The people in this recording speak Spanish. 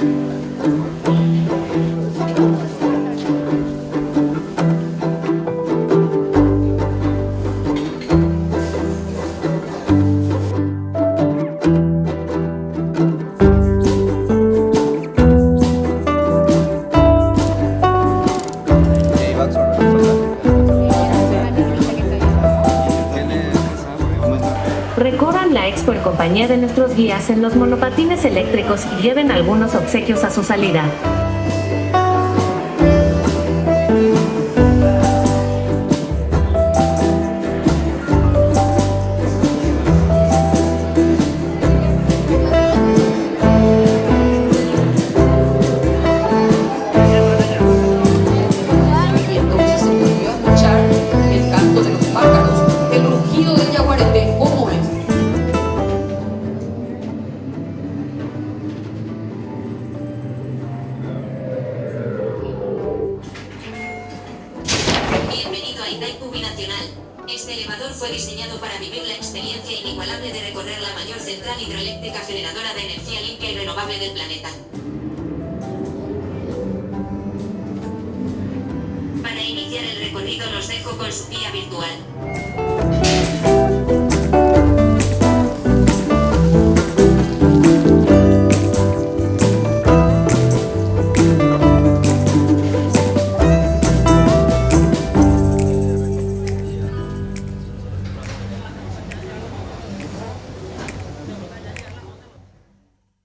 Thank you. Recorran la expo en compañía de nuestros guías en los monopatines eléctricos y lleven algunos obsequios a su salida. Bienvenido a Itaipu Binacional. Este elevador fue diseñado para vivir la experiencia inigualable de recorrer la mayor central hidroeléctrica generadora de energía limpia y renovable del planeta. Para iniciar el recorrido los dejo con su guía virtual.